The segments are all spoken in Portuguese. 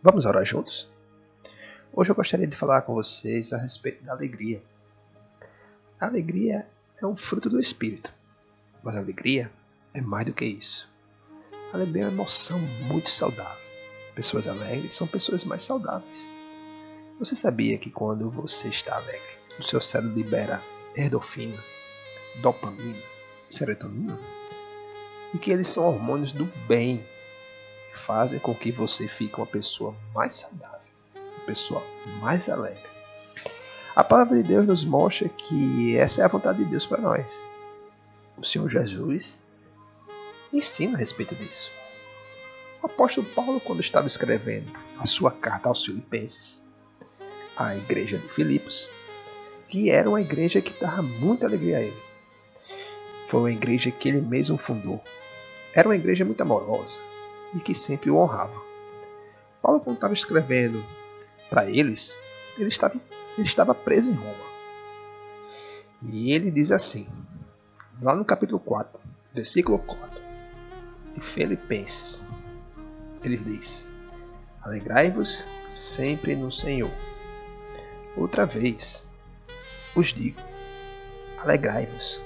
Vamos orar juntos? Hoje eu gostaria de falar com vocês a respeito da alegria. A alegria é um fruto do Espírito, mas a alegria é mais do que isso. A alegria é uma emoção muito saudável. Pessoas alegres são pessoas mais saudáveis. Você sabia que quando você está alegre, o seu cérebro libera endorfina, dopamina, serotonina? E que eles são hormônios do bem fazem com que você fique uma pessoa mais saudável, uma pessoa mais alegre. A palavra de Deus nos mostra que essa é a vontade de Deus para nós. O Senhor Jesus ensina a respeito disso. O apóstolo Paulo, quando estava escrevendo a sua carta aos Filipenses, à igreja de Filipos, que era uma igreja que dava muita alegria a ele. Foi uma igreja que ele mesmo fundou. Era uma igreja muito amorosa, e que sempre o honrava. Paulo, quando estava escrevendo para eles, ele estava, ele estava preso em Roma. E ele diz assim, lá no capítulo 4, versículo 4, de Filipenses, ele diz: Alegrai-vos sempre no Senhor. Outra vez, os digo: alegrai-vos.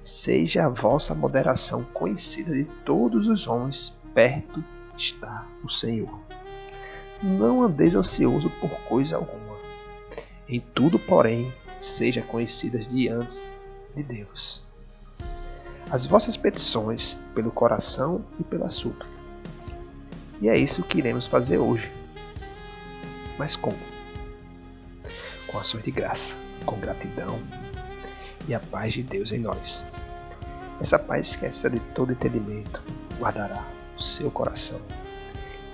Seja a vossa moderação conhecida de todos os homens perto está o Senhor. Não andeis ansioso por coisa alguma. Em tudo, porém, sejam conhecidas diante de Deus. As vossas petições pelo coração e pela súplica. E é isso que iremos fazer hoje. Mas como? Com ações de graça, com gratidão e a paz de Deus em nós. Essa paz que excede todo entendimento guardará o seu coração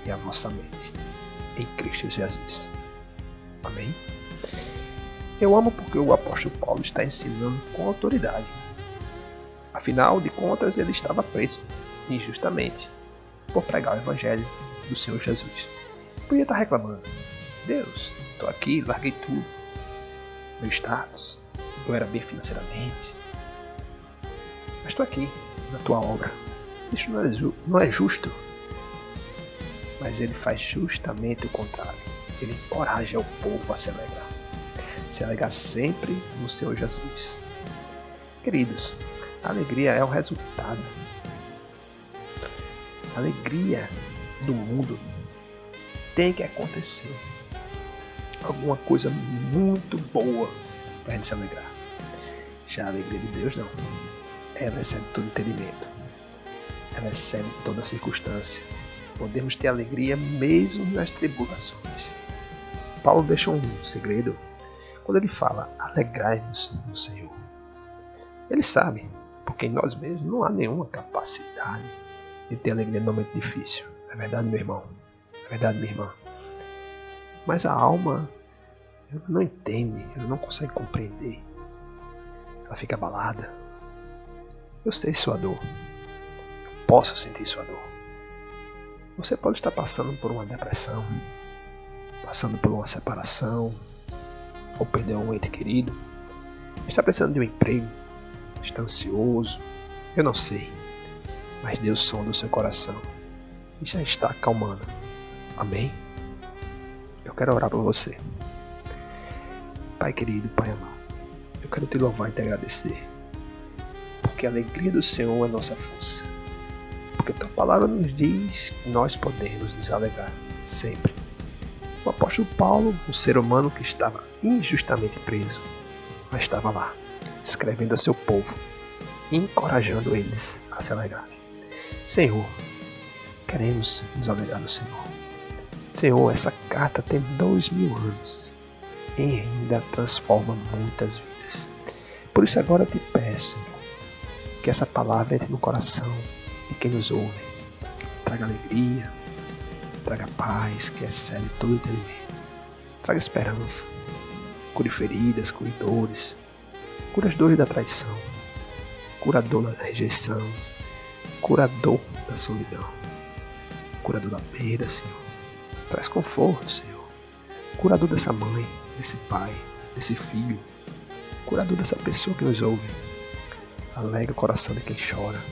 e a vossa mente em Cristo Jesus. Amém? Eu amo porque o apóstolo Paulo está ensinando com autoridade. Afinal de contas, ele estava preso injustamente por pregar o evangelho do Senhor Jesus. Podia estar reclamando: Deus, estou aqui, larguei tudo, meu status, eu era bem financeiramente, mas estou aqui na tua obra isso não é, não é justo. Mas ele faz justamente o contrário. Ele encoraja o povo a se alegrar. Se alegrar sempre no Senhor Jesus. Queridos, a alegria é o resultado. A alegria do mundo tem que acontecer. Alguma coisa muito boa para a gente se alegrar. Já a alegria de Deus não. Ela excede todo entendimento ela excede toda circunstância. Podemos ter alegria mesmo nas tribulações. Paulo deixa um segredo quando ele fala: alegrai-nos no Senhor. Ele sabe, porque em nós mesmos não há nenhuma capacidade de ter alegria no momento difícil. É verdade, meu irmão? É verdade, minha irmã? Mas a alma, ela não entende, ela não consegue compreender. Ela fica abalada. Eu sei sua dor posso sentir sua dor. Você pode estar passando por uma depressão, passando por uma separação, ou perdeu um ente querido, está precisando de um emprego, está ansioso, eu não sei, mas Deus sonda o seu coração e já está acalmando. Amém? Eu quero orar por você. Pai querido, Pai amado, eu quero te louvar e te agradecer, porque a alegria do Senhor é nossa força porque tua palavra nos diz que nós podemos nos alegrar sempre. O apóstolo Paulo, um ser humano que estava injustamente preso, mas estava lá, escrevendo a seu povo, encorajando eles a se alegrar. Senhor, queremos nos alegrar no Senhor. Senhor, essa carta tem dois mil anos e ainda transforma muitas vidas. Por isso agora te peço que essa palavra entre no coração de quem nos ouve. Traga alegria, traga paz que excede todo entendimento. Traga esperança. Cure feridas, cure dores. Cura as dores da traição. Cura a dor da rejeição. Cura a dor da solidão. Cura a dor da perda, Senhor. Traz conforto, Senhor. Cura a dor dessa mãe, desse pai, desse filho. Cura a dor dessa pessoa que nos ouve. Alegra o coração de quem chora.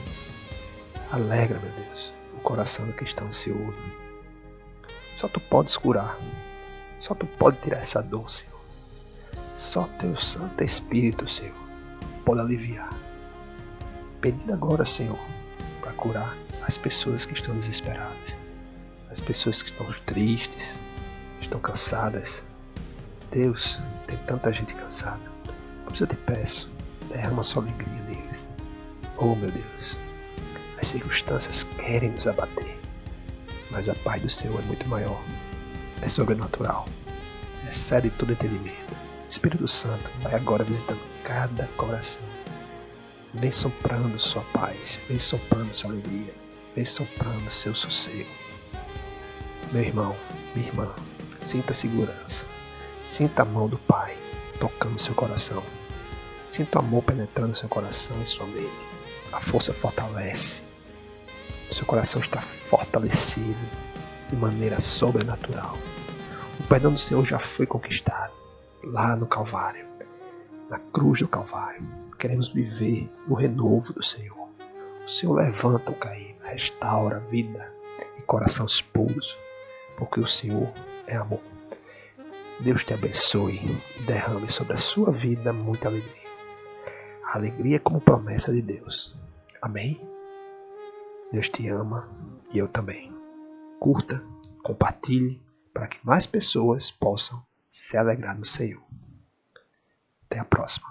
Alegra, meu Deus, o coração do que está ansioso. Só tu podes curar. Só tu pode tirar essa dor, Senhor. Só teu Santo Espírito, Senhor, pode aliviar. Pedindo agora, Senhor, para curar as pessoas que estão desesperadas, as pessoas que estão tristes, estão cansadas. Deus, tem tanta gente cansada. Por isso eu te peço, derrama sua alegria neles. Oh meu Deus, as circunstâncias querem nos abater, mas a paz do Senhor é muito maior, é sobrenatural, excede todo entendimento. Espírito Santo vai agora visitando cada coração. Vem soprando sua paz, vem soprando sua alegria, vem soprando seu sossego. Meu irmão, minha irmã, sinta segurança. Sinta a mão do Pai tocando seu coração. Sinta o amor penetrando seu coração e sua mente. A força fortalece. Seu coração está fortalecido de maneira sobrenatural. O perdão do Senhor já foi conquistado lá no Calvário, na cruz do Calvário. Queremos viver no renovo do Senhor. O Senhor levanta o caído, restaura a vida e corações puros, porque o Senhor é amor. Deus te abençoe e derrame sobre a sua vida muita alegria. A alegria como promessa de Deus. Amém? Deus te ama e eu também. Curta, compartilhe para que mais pessoas possam se alegrar no Senhor. Até a próxima.